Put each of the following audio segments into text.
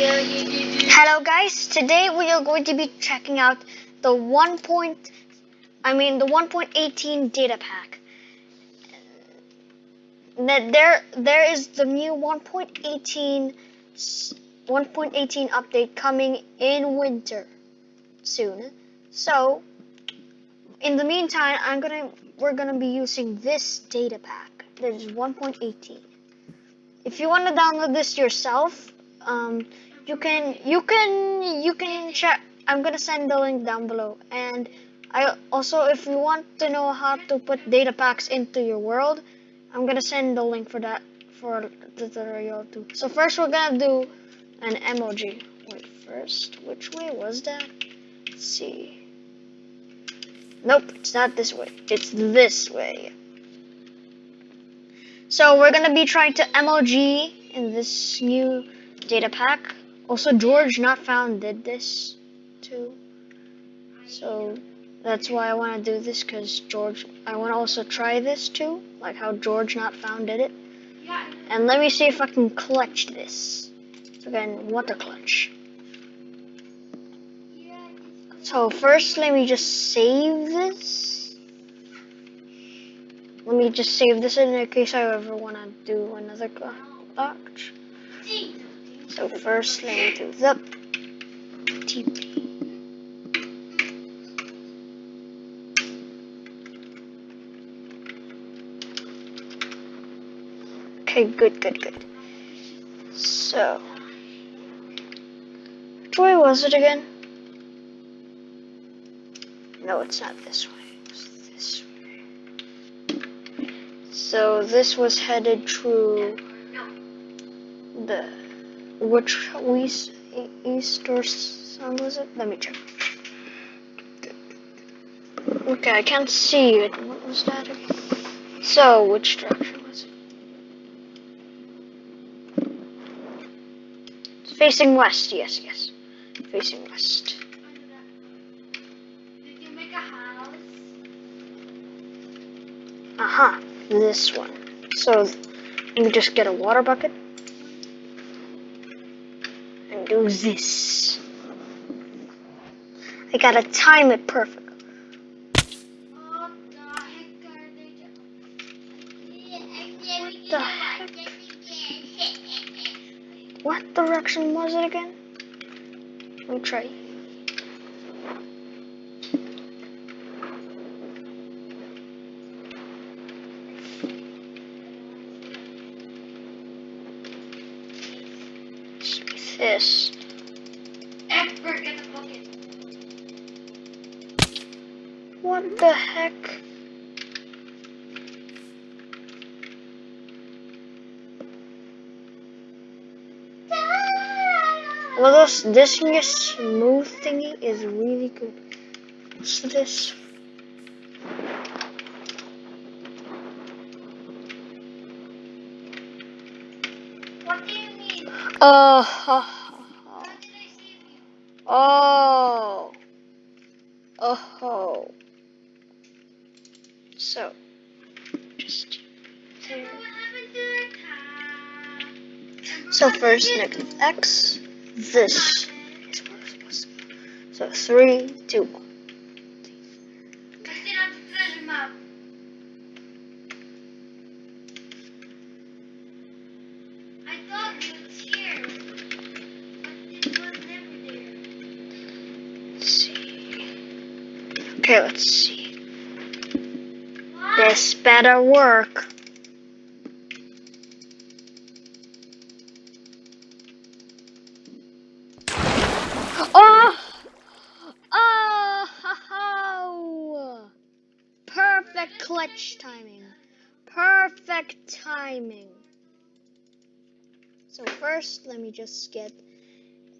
Hello guys, today we are going to be checking out the 1. Point, I mean the 1.18 data pack. There there is the new 1.18 1.18 update coming in winter soon. So, in the meantime, I'm to we're going to be using this data pack that is 1.18. If you want to download this yourself, um, you can you can you can check i'm gonna send the link down below. And i also if you want to know how to put data packs into your world i'm gonna send the link for that for the tutorial too. So first we're gonna do an MLG wait first which way was that? Let's see. Nope it's not this way. It's this way. So we're gonna be trying to MLG in this new data pack also, George Not Found did this too. So that's why I want to do this because George, I want to also try this too, like how George Not Found did it. And let me see if I can clutch this. So again, water clutch. So first, let me just save this. Let me just save this in case I ever want to do another clutch. So first let me do the TP. Okay, good, good, good. So, which way was it again? No, it's not this way. It's this way. So this was headed through the which East, East or Sun was it? Let me check. Okay, I can't see it. What was that? So, which direction was it? It's facing west, yes, yes. Facing west. Did you make a house? Uh-huh, this one. So, let me just get a water bucket do this. I gotta time it perfect. What? What direction was it again? Let me try. What the heck? Well, this this new smooth thingy is really good. What's this? What do you need? Uh, huh. How did I save you? Oh. Oh. So, just? So first, negative x. This is go. So three, two, one. I still have the treasure map. I thought it was here, but it was never there. Let's see. Okay, let's see. This better work. Oh! Oh! Perfect clutch timing. Perfect timing. So first, let me just get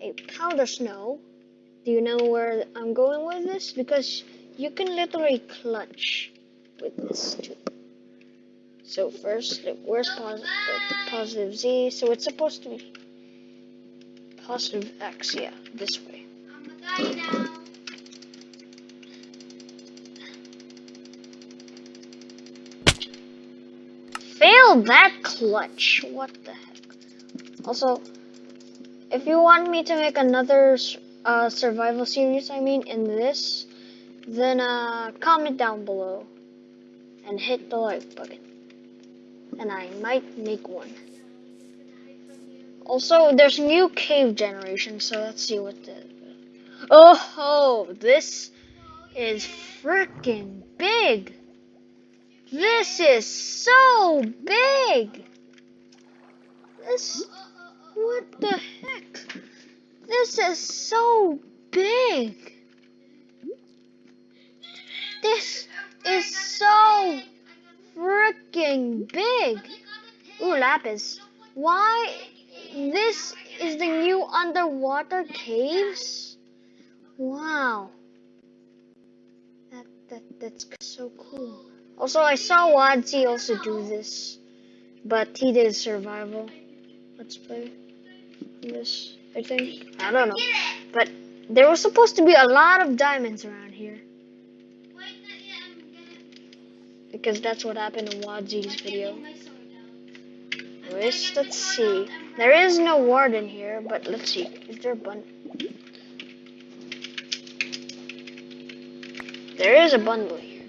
a powder snow. Do you know where I'm going with this? Because you can literally clutch with this too. So first, where's positive, positive z? So it's supposed to be positive x, yeah, this way. Fail that clutch. What the heck? Also, if you want me to make another uh, survival series, I mean, in this, then uh, comment down below and hit the like button. And I might make one. Also, there's new cave generation, so let's see what the. Oh, this is freaking big. This is so big. This. What the heck? This is so big. This is so freaking big. Ooh, lapis. Why? This is the new underwater caves? Wow. That, that that's so cool. Also, I saw Wadzee also do this, but he did survival. Let's play this. I think I don't know, but there was supposed to be a lot of diamonds around here because that's what happened in Wadzee's video. Anyways, let's see. There is no warden here, but let's see. Is there a bun? There is a bundle here.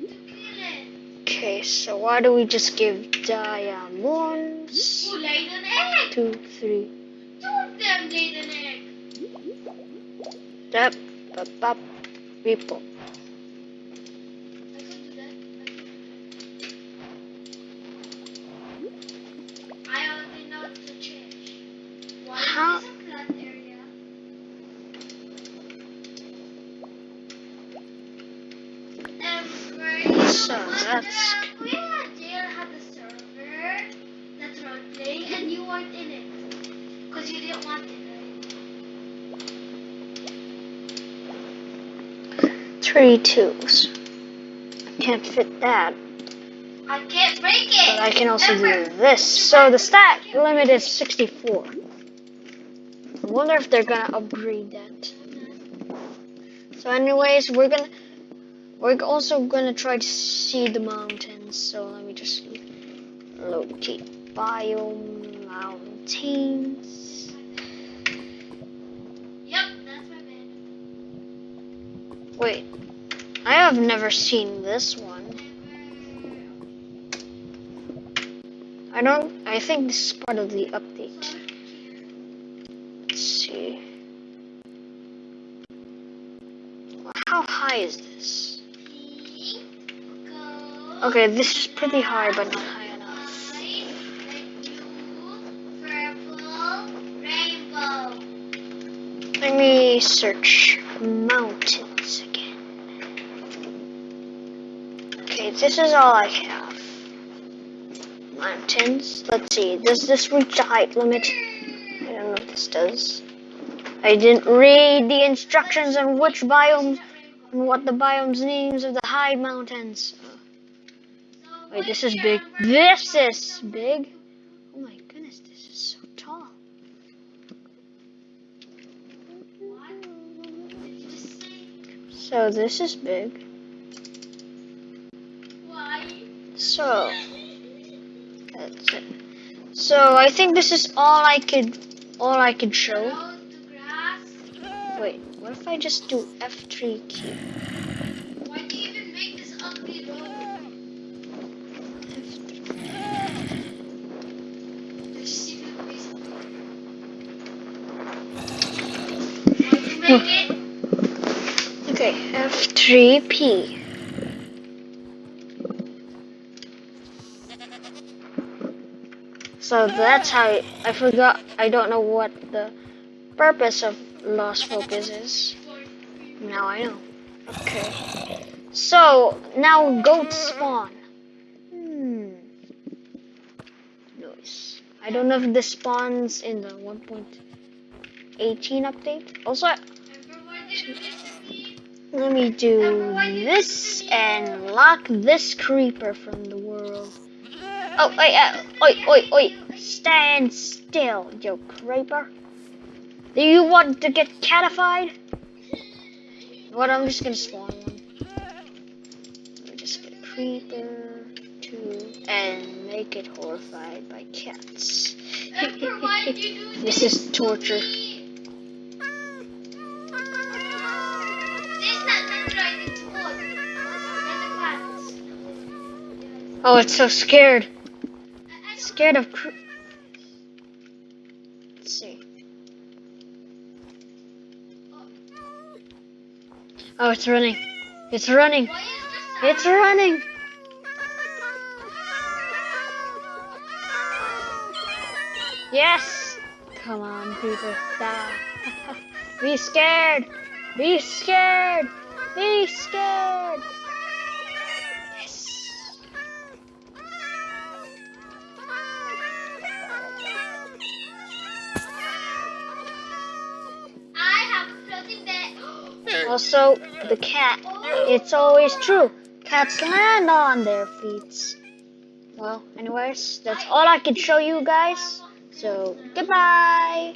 Okay, so why do we just give diamonds? Two, three. Two of them laid an egg. Yep. Bop, bop. People. That's- we had a server that's role playing and you weren't in it. Because you didn't want it, right? Three twos. I can't fit that, I can't break it. but I can also do this. So the stack limit is 64. I wonder if they're gonna upgrade that. So, anyways, we're gonna we're also gonna try to see the mountains. So let me just locate biome mountains. Yep, that's my. Wait, I have never seen this one. I don't. I think this is part of the update. Let's see. How high is this? Okay, this is pretty high, but not high enough. Let me search mountains again. Okay, this is all I have. Mountains. Let's see. Does this reach the height limit? I don't know if this does. I didn't read the instructions on which biomes and what the biomes names of the high mountains. Wait, this is big. This is big. Oh my goodness, this is so tall. So this is big. So that's it. So I think this is all I could all I could show. Wait, what if I just do F3 key? It? Okay, F3P. So that's how I, I forgot. I don't know what the purpose of lost focus is. Now I know. Okay. So now goat spawn. Hmm. Nice. I don't know if this spawns in the 1.18 update. Also, let me do this and lock this creeper from the world. Oh, wait, uh, oi, oi, oi. Stand still, you creeper. Do you want to get catified? What, I'm just gonna spawn one. Let me just get a creeper, two, and make it horrified by cats. Emperor, why did you do This this is torture. Oh, it's so scared. Scared of. Let's see. Oh, it's running. It's running. It's running. Yes. Come on, Peter. Die. Be scared. Be scared. Be scared. Also, the cat. It's always true. Cats land on their feet. Well, anyways, that's all I can show you guys. So, goodbye.